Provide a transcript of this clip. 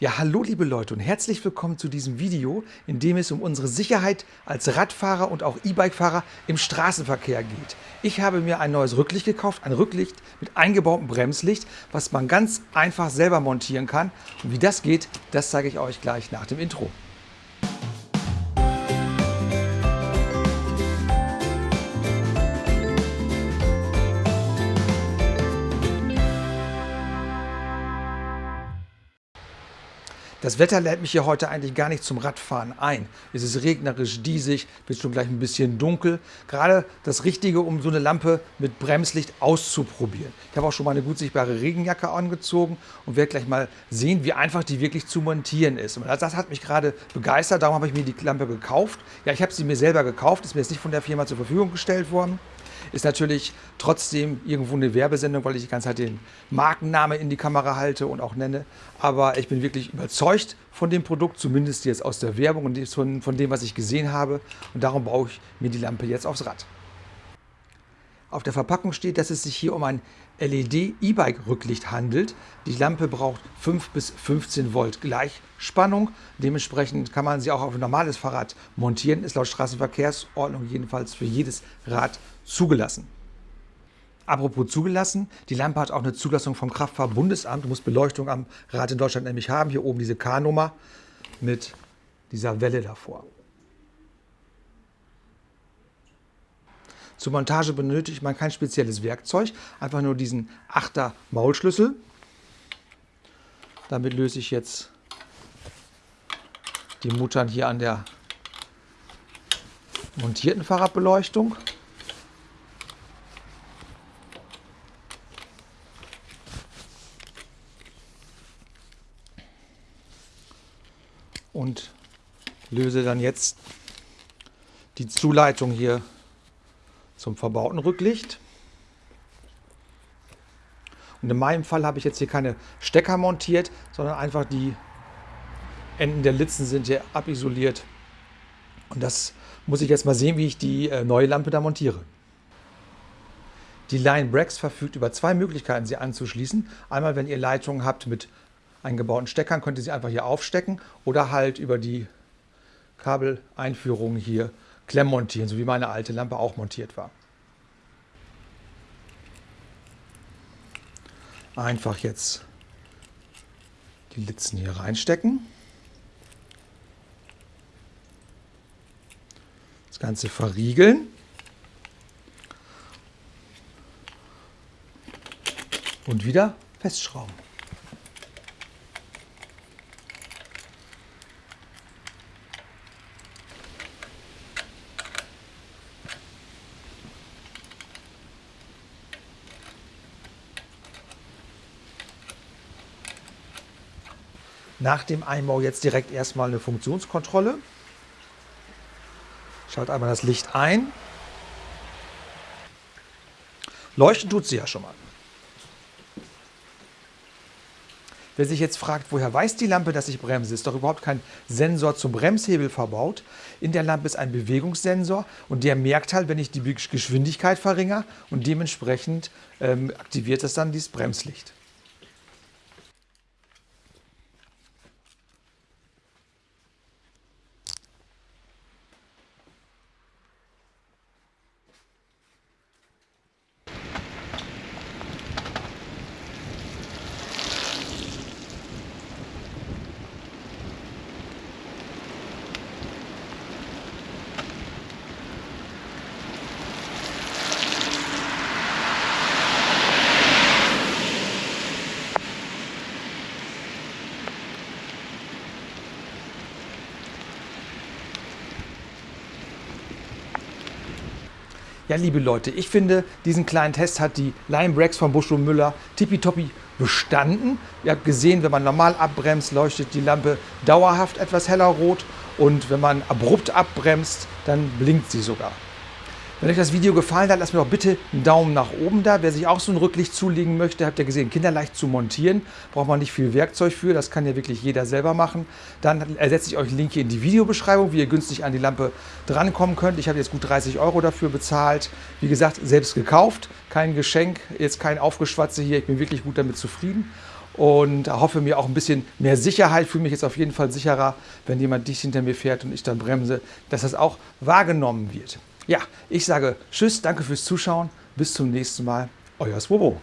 Ja, hallo liebe Leute und herzlich willkommen zu diesem Video, in dem es um unsere Sicherheit als Radfahrer und auch E-Bike-Fahrer im Straßenverkehr geht. Ich habe mir ein neues Rücklicht gekauft, ein Rücklicht mit eingebautem Bremslicht, was man ganz einfach selber montieren kann. Und wie das geht, das zeige ich euch gleich nach dem Intro. Das Wetter lädt mich hier heute eigentlich gar nicht zum Radfahren ein. Es ist regnerisch, diesig, wird schon gleich ein bisschen dunkel. Gerade das Richtige, um so eine Lampe mit Bremslicht auszuprobieren. Ich habe auch schon mal eine gut sichtbare Regenjacke angezogen und werde gleich mal sehen, wie einfach die wirklich zu montieren ist. Und das hat mich gerade begeistert, darum habe ich mir die Lampe gekauft. Ja, ich habe sie mir selber gekauft, ist mir jetzt nicht von der Firma zur Verfügung gestellt worden. Ist natürlich trotzdem irgendwo eine Werbesendung, weil ich die ganze Zeit den Markenname in die Kamera halte und auch nenne. Aber ich bin wirklich überzeugt von dem Produkt, zumindest jetzt aus der Werbung und von, von dem, was ich gesehen habe. Und darum baue ich mir die Lampe jetzt aufs Rad. Auf der Verpackung steht, dass es sich hier um ein LED-E-Bike-Rücklicht handelt. Die Lampe braucht 5 bis 15 Volt Gleichspannung. Dementsprechend kann man sie auch auf ein normales Fahrrad montieren. Ist laut Straßenverkehrsordnung jedenfalls für jedes Rad zugelassen. Apropos zugelassen, die Lampe hat auch eine Zulassung vom Kraftfahrtbundesamt, muss Beleuchtung am Rad in Deutschland nämlich haben. Hier oben diese K-Nummer mit dieser Welle davor. Zur Montage benötigt man kein spezielles Werkzeug, einfach nur diesen 8er Maulschlüssel. Damit löse ich jetzt die Muttern hier an der montierten Fahrradbeleuchtung. Und löse dann jetzt die Zuleitung hier zum verbauten Rücklicht. Und in meinem Fall habe ich jetzt hier keine Stecker montiert, sondern einfach die Enden der Litzen sind hier abisoliert. Und das muss ich jetzt mal sehen, wie ich die äh, neue Lampe da montiere. Die Line Brax verfügt über zwei Möglichkeiten, sie anzuschließen. Einmal, wenn ihr Leitungen habt mit eingebauten Steckern, könnt ihr sie einfach hier aufstecken oder halt über die Kabeleinführung hier Klemm montieren, so wie meine alte Lampe auch montiert war. Einfach jetzt die Litzen hier reinstecken. Das Ganze verriegeln. Und wieder festschrauben. Nach dem Einbau jetzt direkt erstmal eine Funktionskontrolle. Schalte einmal das Licht ein. Leuchten tut sie ja schon mal. Wer sich jetzt fragt, woher weiß die Lampe, dass ich bremse, ist doch überhaupt kein Sensor zum Bremshebel verbaut. In der Lampe ist ein Bewegungssensor und der merkt halt, wenn ich die Geschwindigkeit verringere und dementsprechend ähm, aktiviert es dann dieses Bremslicht. Ja, liebe Leute, ich finde, diesen kleinen Test hat die Lime Breaks von Busch und Müller tippitoppi bestanden. Ihr habt gesehen, wenn man normal abbremst, leuchtet die Lampe dauerhaft etwas heller rot und wenn man abrupt abbremst, dann blinkt sie sogar. Wenn euch das Video gefallen hat, lasst mir doch bitte einen Daumen nach oben da. Wer sich auch so ein Rücklicht zulegen möchte, habt ihr gesehen, kinderleicht zu montieren. Braucht man nicht viel Werkzeug für, das kann ja wirklich jeder selber machen. Dann ersetze ich euch einen Link hier in die Videobeschreibung, wie ihr günstig an die Lampe drankommen könnt. Ich habe jetzt gut 30 Euro dafür bezahlt. Wie gesagt, selbst gekauft, kein Geschenk, jetzt kein Aufgeschwatze hier. Ich bin wirklich gut damit zufrieden und hoffe mir auch ein bisschen mehr Sicherheit. Fühle mich jetzt auf jeden Fall sicherer, wenn jemand dicht hinter mir fährt und ich dann bremse, dass das auch wahrgenommen wird. Ja, ich sage Tschüss, danke fürs Zuschauen, bis zum nächsten Mal, euer Swobo.